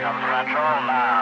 comes Metro now.